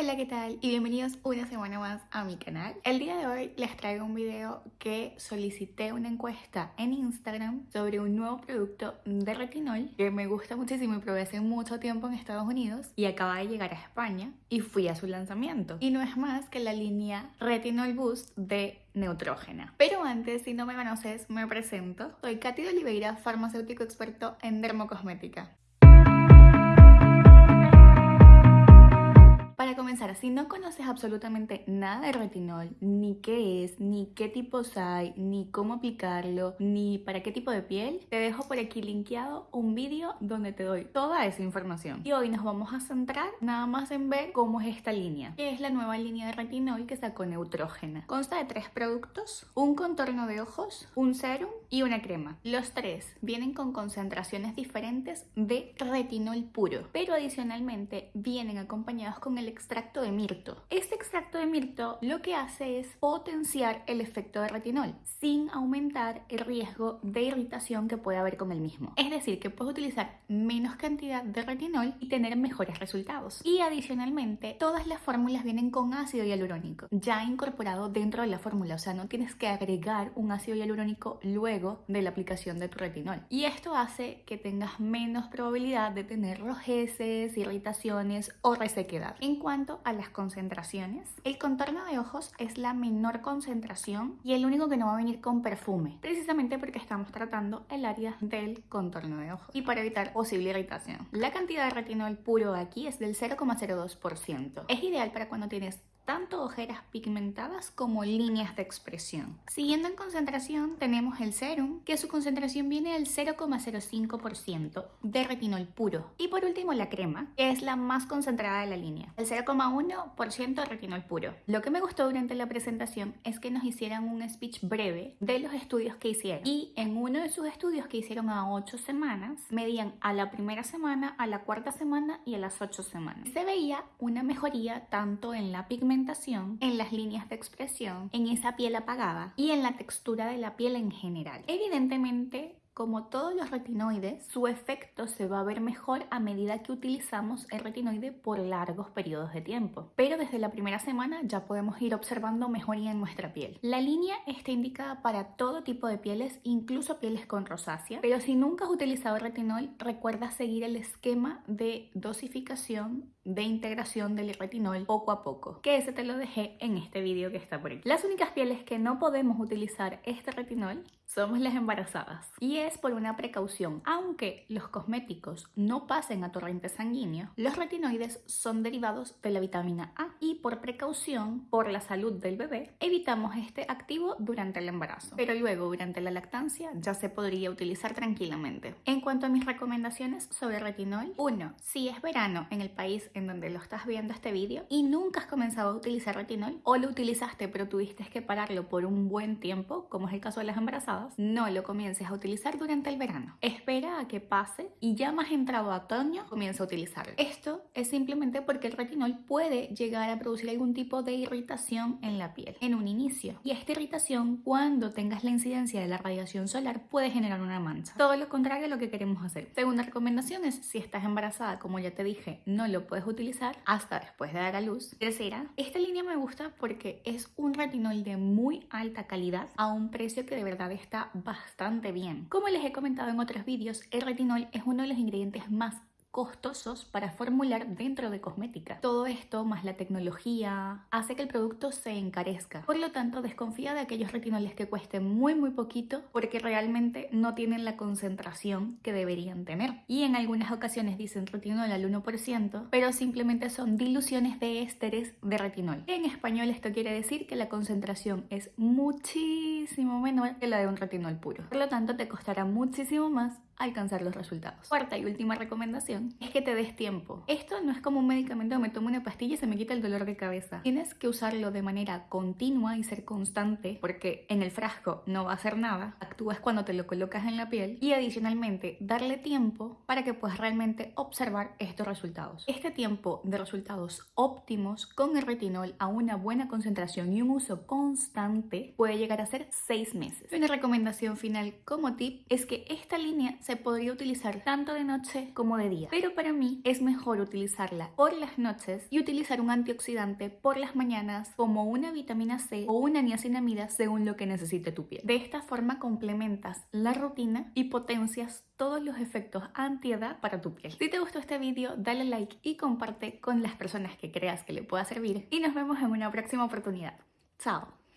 Hola, ¿qué tal? Y bienvenidos una semana más a mi canal. El día de hoy les traigo un video que solicité una encuesta en Instagram sobre un nuevo producto de retinol que me gusta muchísimo y probé hace mucho tiempo en Estados Unidos y acaba de llegar a España y fui a su lanzamiento. Y no es más que la línea Retinol Boost de Neutrógena. Pero antes, si no me conoces, me presento. Soy Katy de Oliveira, farmacéutico experto en dermocosmética. Para comenzar, si no conoces absolutamente nada de retinol, ni qué es, ni qué tipos hay, ni cómo aplicarlo, ni para qué tipo de piel, te dejo por aquí linkeado un vídeo donde te doy toda esa información. Y hoy nos vamos a centrar nada más en ver cómo es esta línea, que es la nueva línea de retinol que sacó Neutrógena. Consta de tres productos, un contorno de ojos, un serum y una crema. Los tres vienen con concentraciones diferentes de retinol puro, pero adicionalmente vienen acompañados con el extracto de mirto. Este extracto de mirto lo que hace es potenciar el efecto de retinol sin aumentar el riesgo de irritación que puede haber con el mismo. Es decir, que puedes utilizar menos cantidad de retinol y tener mejores resultados. Y adicionalmente, todas las fórmulas vienen con ácido hialurónico ya incorporado dentro de la fórmula, o sea, no tienes que agregar un ácido hialurónico luego de la aplicación de tu retinol. Y esto hace que tengas menos probabilidad de tener rojeces, irritaciones o resequedad. Cuanto a las concentraciones, el contorno de ojos es la menor concentración y el único que no va a venir con perfume, precisamente porque estamos tratando el área del contorno de ojos y para evitar posible irritación. La cantidad de retinol puro aquí es del 0,02%. Es ideal para cuando tienes tanto ojeras pigmentadas como líneas de expresión. Siguiendo en concentración tenemos el serum, que su concentración viene del 0,05% de retinol puro. Y por último la crema, que es la más concentrada de la línea, el 0,1% de retinol puro. Lo que me gustó durante la presentación es que nos hicieran un speech breve de los estudios que hicieron. Y en uno de sus estudios que hicieron a 8 semanas, medían a la primera semana, a la cuarta semana y a las 8 semanas. Se veía una mejoría tanto en la pigmentación en las líneas de expresión, en esa piel apagada y en la textura de la piel en general. Evidentemente, como todos los retinoides, su efecto se va a ver mejor a medida que utilizamos el retinoide por largos periodos de tiempo. Pero desde la primera semana ya podemos ir observando mejoría en nuestra piel. La línea está indicada para todo tipo de pieles, incluso pieles con rosácea. Pero si nunca has utilizado retinol, recuerda seguir el esquema de dosificación de integración del retinol poco a poco, que ese te lo dejé en este vídeo que está por aquí. Las únicas pieles que no podemos utilizar este retinol somos las embarazadas y es por una precaución. Aunque los cosméticos no pasen a torrente sanguíneo, los retinoides son derivados de la vitamina A y por precaución, por la salud del bebé, evitamos este activo durante el embarazo, pero luego durante la lactancia ya se podría utilizar tranquilamente. En cuanto a mis recomendaciones sobre retinol, 1. Si es verano en el país en donde lo estás viendo este vídeo y nunca has comenzado a utilizar retinol o lo utilizaste pero tuviste que pararlo por un buen tiempo, como es el caso de las embarazadas, no lo comiences a utilizar durante el verano. Espera a que pase y ya más entrado a otoño comienza a utilizarlo. Esto es simplemente porque el retinol puede llegar a producir algún tipo de irritación en la piel en un inicio y esta irritación cuando tengas la incidencia de la radiación solar puede generar una mancha. Todo lo contrario a lo que queremos hacer. Segunda recomendación es si estás embarazada, como ya te dije, no lo puedes utilizar hasta después de dar a luz. Tercera, esta línea me gusta porque es un retinol de muy alta calidad a un precio que de verdad está bastante bien. Como les he comentado en otros vídeos, el retinol es uno de los ingredientes más costosos para formular dentro de cosmética. Todo esto, más la tecnología, hace que el producto se encarezca. Por lo tanto, desconfía de aquellos retinoles que cuesten muy muy poquito porque realmente no tienen la concentración que deberían tener. Y en algunas ocasiones dicen retinol al 1%, pero simplemente son diluciones de ésteres de retinol. En español esto quiere decir que la concentración es muchísimo menor que la de un retinol puro. Por lo tanto, te costará muchísimo más alcanzar los resultados. Cuarta y última recomendación es que te des tiempo. Esto no es como un medicamento, me tomo una pastilla y se me quita el dolor de cabeza. Tienes que usarlo de manera continua y ser constante porque en el frasco no va a hacer nada. Actúas cuando te lo colocas en la piel y adicionalmente darle tiempo para que puedas realmente observar estos resultados. Este tiempo de resultados óptimos con el retinol a una buena concentración y un uso constante puede llegar a ser 6 meses. Una recomendación final como tip es que esta línea se podría utilizar tanto de noche como de día, pero para mí es mejor utilizarla por las noches y utilizar un antioxidante por las mañanas como una vitamina C o una niacinamida según lo que necesite tu piel. De esta forma complementas la rutina y potencias todos los efectos antiedad para tu piel. Si te gustó este video, dale like y comparte con las personas que creas que le pueda servir y nos vemos en una próxima oportunidad. Chao.